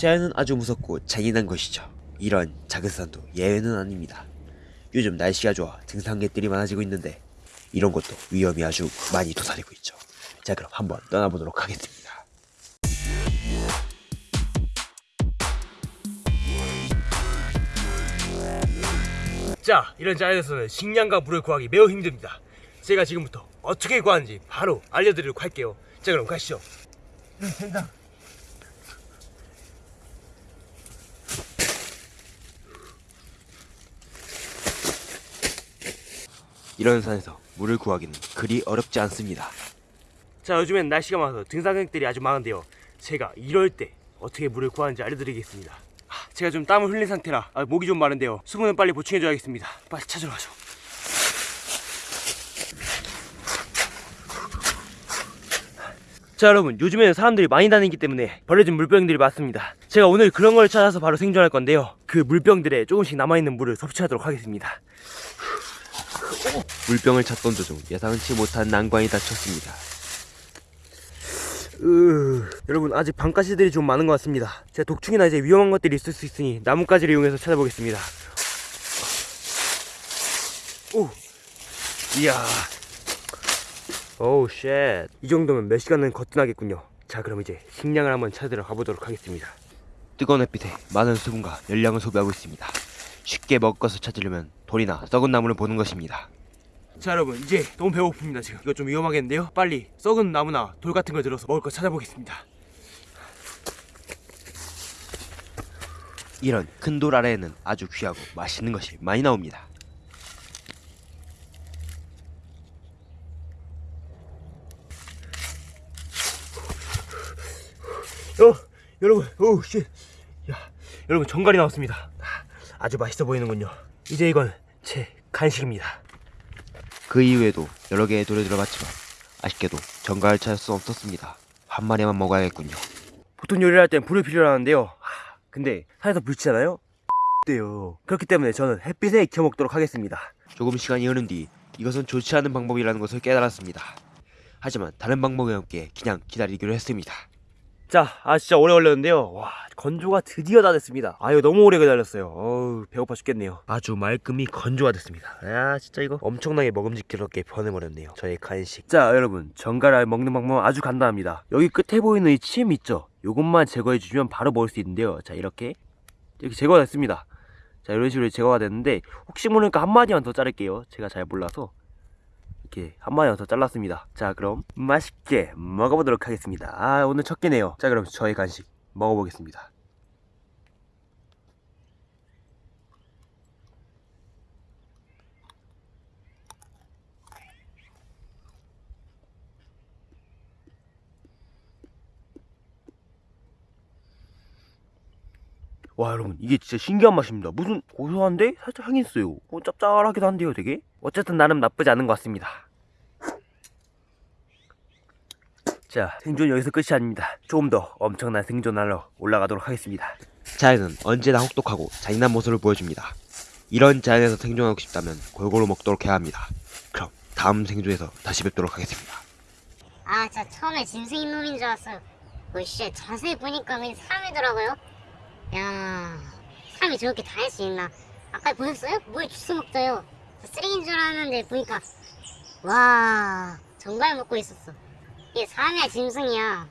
자연은 아주 무섭고 잔인한 것이죠. 이런 작은 산도 예외는 아닙니다. 요즘 날씨가 좋아 등산객들이 많아지고 있는데 이런 것도 위험이 아주 많이 도사리고 있죠. 자 그럼 한번 떠나보도록 하겠습니다. 자, 이런 자연에서는 식량과 물을 구하기 매우 힘듭니다. 제가 지금부터 어떻게 구하는지 바로 알려드리도록 할게요. 자, 그럼 가시죠. 된다. 이런 산에서 물을 구하기는 그리 어렵지 않습니다. 자, 요즘엔 날씨가 많아서 등산객들이 아주 많은데요. 제가 이럴 때 어떻게 물을 구하는지 알려드리겠습니다. 하, 제가 좀 땀을 흘린 상태라 아, 목이 좀 마른데요. 수분은 빨리 보충해줘야겠습니다. 빨리 찾으러 가죠. 자 여러분 요즘에는 사람들이 많이 다니기 때문에 버려진 물병들이 많습니다 제가 오늘 그런 걸 찾아서 바로 생존할 건데요 그 물병들에 조금씩 남아있는 물을 섭취하도록 하겠습니다 물병을 찾던 도중 예상치 못한 난관이 닥쳤습니다. 으... 여러분 아직 방가시들이 좀 많은 것 같습니다 제가 독충이나 이제 위험한 것들이 있을 수 있으니 나뭇가지를 이용해서 찾아보겠습니다 오 이야 오우 쉣이 정도면 몇 시간은 거뜬하겠군요 자 그럼 이제 식량을 한번 찾으러 가보도록 하겠습니다 뜨거운 햇빛에 많은 수분과 열량을 소비하고 있습니다. 쉽게 먹을 것을 찾으려면 돌이나 썩은 나무를 보는 것입니다. 자 여러분 이제 너무 배고픕니다 지금 이거 좀 위험하겠는데요 빨리 썩은 나무나 돌 같은 걸 들어서 먹을 거 찾아보겠습니다 이런 큰 돌 아래에는 아주 귀하고 맛있는 것이 많이 나옵니다. 어, 여러분, 오우, 씨. 야, 여러분, 정갈이 나왔습니다. 아, 아주 맛있어 보이는군요. 이제 이건 제 간식입니다. 그 이후에도 여러 개의 돌을 들어봤지만 아쉽게도 정갈을 찾을 수 없었습니다. 한 마리만 먹어야겠군요. 보통 요리를 할 땐 불을 필요로 하는데요. 하, 근데 산에서 불치잖아요? 돼요. 그렇기 때문에 저는 햇빛에 익혀 먹도록 하겠습니다. 조금 시간이 흐른 뒤 이것은 좋지 않은 방법이라는 것을 깨달았습니다. 하지만 다른 방법이 없기에 그냥 기다리기로 했습니다. 자, 아 진짜 오래 걸렸는데요. 와, 건조가 드디어 다 됐습니다. 아유, 너무 오래 기다렸어요. 어우, 배고파 죽겠네요. 아주 말끔히 건조가 됐습니다. 야, 진짜 이거 엄청나게 먹음직스럽게 변해버렸네요. 저의 간식. 자, 여러분, 전갈알 먹는 방법은 아주 간단합니다. 여기 끝에 보이는 이 침 있죠? 요것만 제거해주면 바로 먹을 수 있는데요. 자, 이렇게 이렇게 제거가 됐습니다. 자, 이런 식으로 제거가 됐는데 혹시 모르니까 한 마디만 더 자를게요. 제가 잘 몰라서. 이렇게 한 마디만 더 잘랐습니다. 자, 그럼 맛있게 먹어보도록 하겠습니다. 아, 오늘 첫 끼네요. 자, 그럼 저의 간식 먹어보겠습니다. 와 여러분 이게 진짜 신기한 맛입니다 무슨 고소한데 살짝 향이 있어요 어, 짭짤하기도 한데요 되게 어쨌든 나름 나쁘지 않은 것 같습니다 자 생존 여기서 끝이 아닙니다 조금 더 엄청난 생존하러 올라가도록 하겠습니다 자연은 언제나 혹독하고 잔인한 모습을 보여줍니다. 이런 자연에서 생존하고 싶다면 골고루 먹도록 해야 합니다. 그럼 다음 생존에서 다시 뵙도록 하겠습니다. 아, 저 처음에 짐승인 놈인 줄 알았어요. 오씨, 자세히 보니까 그냥 사람이더라고요. 야, 사람이 저렇게 다 할 수 있나? 아까 보셨어요? 뭘 주워 먹어요. 저 쓰레기인 줄 알았는데 보니까 와, 정갈 먹고 있었어. 이게 사람이야 짐승이야.